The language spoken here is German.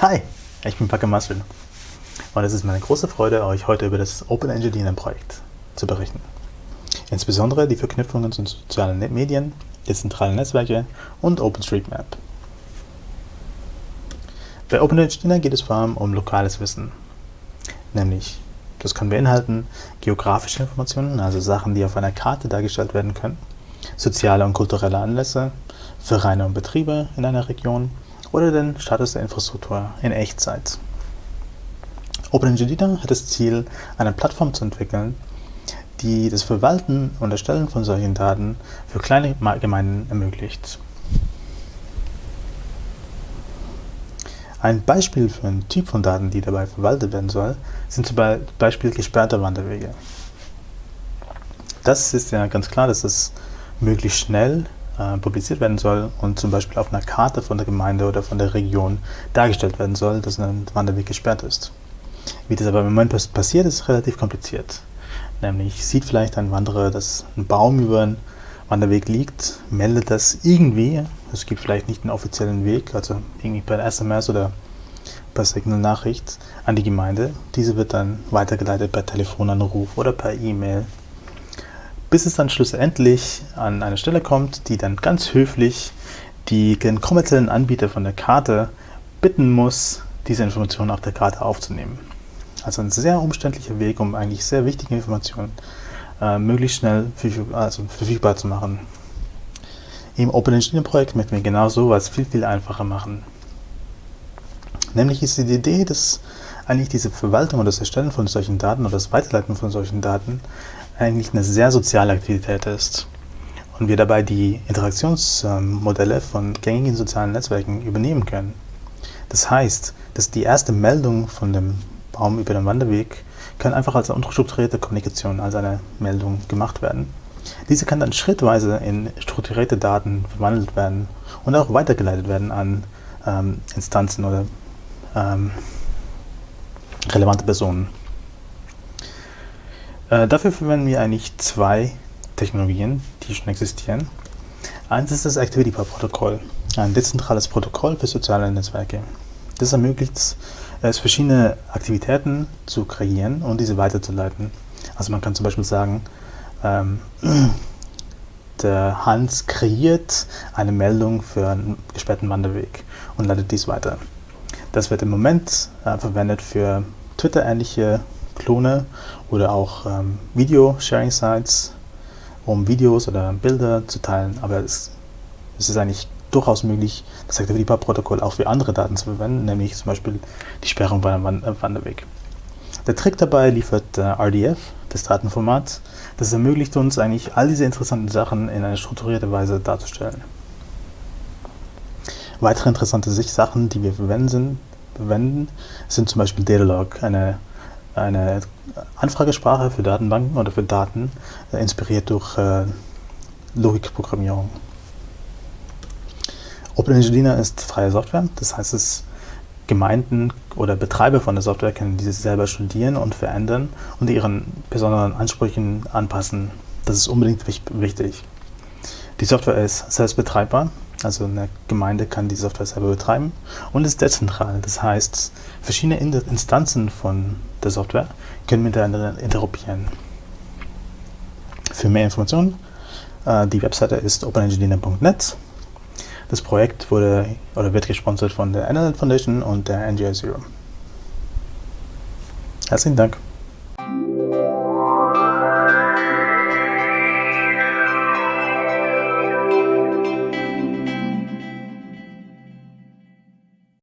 Hi, ich bin Packe Marcel und es ist meine große Freude, euch heute über das Open Engineering Projekt zu berichten. Insbesondere die Verknüpfungen zu sozialen Medien, dezentralen Netzwerke und OpenStreetMap. Bei Open Engineering geht es vor allem um lokales Wissen, nämlich das kann beinhalten geografische Informationen, also Sachen, die auf einer Karte dargestellt werden können, soziale und kulturelle Anlässe, Vereine und Betriebe in einer Region oder den Status der Infrastruktur in Echtzeit. OpenEngineer hat das Ziel, eine Plattform zu entwickeln, die das Verwalten und Erstellen von solchen Daten für kleine Gemeinden ermöglicht. Ein Beispiel für einen Typ von Daten, die dabei verwaltet werden soll, sind zum Beispiel gesperrte Wanderwege. Das ist ja ganz klar, dass es möglichst schnell äh, publiziert werden soll und zum Beispiel auf einer Karte von der Gemeinde oder von der Region dargestellt werden soll, dass ein Wanderweg gesperrt ist. Wie das aber im Moment passiert, ist relativ kompliziert. Nämlich sieht vielleicht ein Wanderer, dass ein Baum über einen Wanderweg liegt, meldet das irgendwie, es gibt vielleicht nicht einen offiziellen Weg, also irgendwie per SMS oder per Signal-Nachricht an die Gemeinde. Diese wird dann weitergeleitet per Telefonanruf oder per E-Mail bis es dann schlussendlich an eine Stelle kommt, die dann ganz höflich die, den kommerziellen Anbieter von der Karte bitten muss, diese Informationen auf der Karte aufzunehmen. Also ein sehr umständlicher Weg, um eigentlich sehr wichtige Informationen äh, möglichst schnell verfügbar, also verfügbar zu machen. Im Open Engineering Projekt möchten wir genau sowas viel, viel einfacher machen. Nämlich ist die Idee, dass eigentlich diese Verwaltung und das Erstellen von solchen Daten oder das Weiterleiten von solchen Daten eigentlich eine sehr soziale Aktivität ist und wir dabei die Interaktionsmodelle von gängigen sozialen Netzwerken übernehmen können. Das heißt, dass die erste Meldung von dem Baum über den Wanderweg kann einfach als unstrukturierte Kommunikation, als eine Meldung gemacht werden. Diese kann dann schrittweise in strukturierte Daten verwandelt werden und auch weitergeleitet werden an ähm, Instanzen oder ähm, relevante Personen. Äh, dafür verwenden wir eigentlich zwei Technologien, die schon existieren. Eins ist das ActivityPub-Protokoll, ein dezentrales Protokoll für soziale Netzwerke. Das ermöglicht es, verschiedene Aktivitäten zu kreieren und diese weiterzuleiten. Also man kann zum Beispiel sagen, ähm, der Hans kreiert eine Meldung für einen gesperrten Wanderweg und leitet dies weiter. Das wird im Moment äh, verwendet für Twitter-ähnliche Klone oder auch ähm, Video-Sharing-Sites, um Videos oder Bilder zu teilen. Aber es, es ist eigentlich durchaus möglich, das ActivityPub-Protokoll auch für andere Daten zu verwenden, nämlich zum Beispiel die Sperrung bei einem äh, Wanderweg. Der Trick dabei liefert äh, RDF, das Datenformat. Das ermöglicht uns eigentlich, all diese interessanten Sachen in einer strukturierten Weise darzustellen. Weitere interessante Sachen, die wir verwenden, sind zum Beispiel Datalog, eine eine Anfragesprache für Datenbanken oder für Daten, äh, inspiriert durch äh, Logikprogrammierung. OpenEngineer ist freie Software, das heißt, es Gemeinden oder Betreiber von der Software können diese selber studieren und verändern und ihren besonderen Ansprüchen anpassen. Das ist unbedingt wichtig. Die Software ist selbst betreibbar, also eine Gemeinde kann die Software selber betreiben und ist dezentral. Das heißt, verschiedene Instanzen von der Software können miteinander interoperieren. Für mehr Informationen, äh, die Webseite ist openengineering.net. Das Projekt wurde oder wird gesponsert von der NLN Foundation und der NGI Zero. Herzlichen Dank.